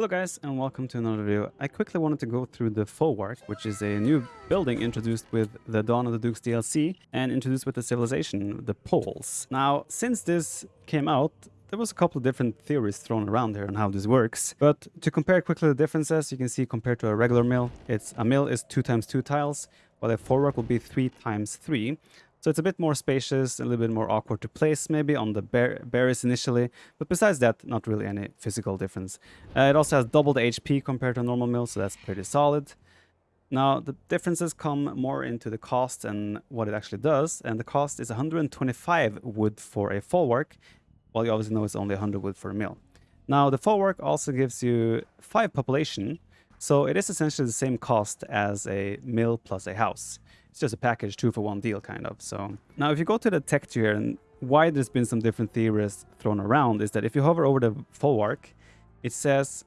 Hello guys and welcome to another video. I quickly wanted to go through the Folwark, which is a new building introduced with the Dawn of the Dukes DLC and introduced with the civilization, the Poles. Now, since this came out, there was a couple of different theories thrown around here on how this works. But to compare quickly the differences, you can see compared to a regular mill, it's a mill is 2 times 2 tiles, while a Folwark will be 3 times 3. So it's a bit more spacious, a little bit more awkward to place maybe on the berries initially, but besides that, not really any physical difference. Uh, it also has double the HP compared to a normal mill, so that's pretty solid. Now, the differences come more into the cost and what it actually does, and the cost is 125 wood for a Folwark, while you obviously know it's only 100 wood for a mill. Now, the Folwark also gives you 5 population, so it is essentially the same cost as a mill plus a house it's just a package two for one deal kind of. So now if you go to the tech here and why there's been some different theories thrown around is that if you hover over the Folwark, it says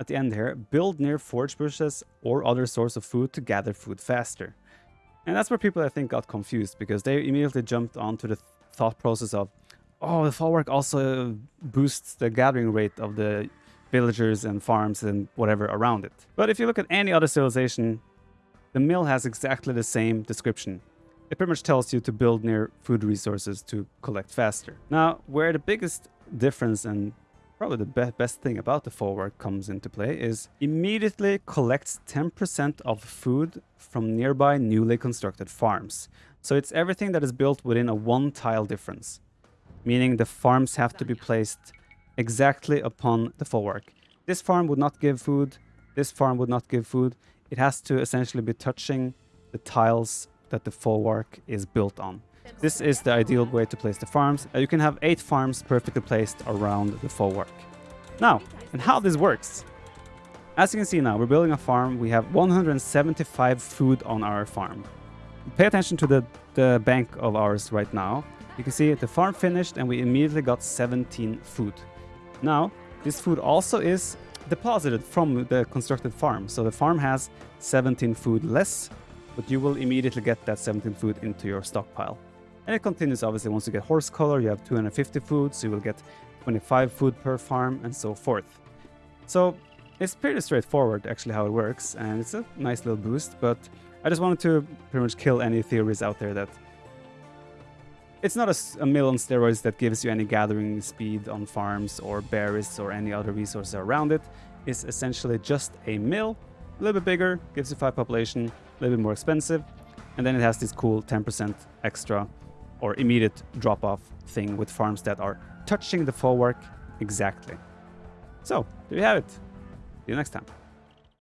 at the end here, build near forage bushes or other source of food to gather food faster. And that's where people I think got confused because they immediately jumped onto the th thought process of, oh, the Folwark also boosts the gathering rate of the villagers and farms and whatever around it. But if you look at any other civilization, the mill has exactly the same description. It pretty much tells you to build near food resources to collect faster. Now, where the biggest difference and probably the be best thing about the Folwark comes into play is immediately collects 10% of food from nearby newly constructed farms. So it's everything that is built within a one tile difference, meaning the farms have to be placed exactly upon the Folwark. This farm would not give food, this farm would not give food it has to essentially be touching the tiles that the Folwark is built on. This is the ideal way to place the farms. Uh, you can have eight farms perfectly placed around the Folwark. Now, and how this works. As you can see now, we're building a farm. We have 175 food on our farm. Pay attention to the, the bank of ours right now. You can see the farm finished and we immediately got 17 food. Now, this food also is deposited from the constructed farm. So the farm has 17 food less, but you will immediately get that 17 food into your stockpile. And it continues obviously once you get horse collar, you have 250 food, so you will get 25 food per farm and so forth. So it's pretty straightforward actually how it works and it's a nice little boost, but I just wanted to pretty much kill any theories out there that it's not a, a, mill on steroids that gives you any gathering speed on farms or berries or any other resources around it. It's essentially just a mill, a little bit bigger, gives you 5 population, a little bit more expensive, and then it has this cool 10% extra or immediate drop-off thing with farms that are touching the Folwark exactly. So, there you have it. See you next time.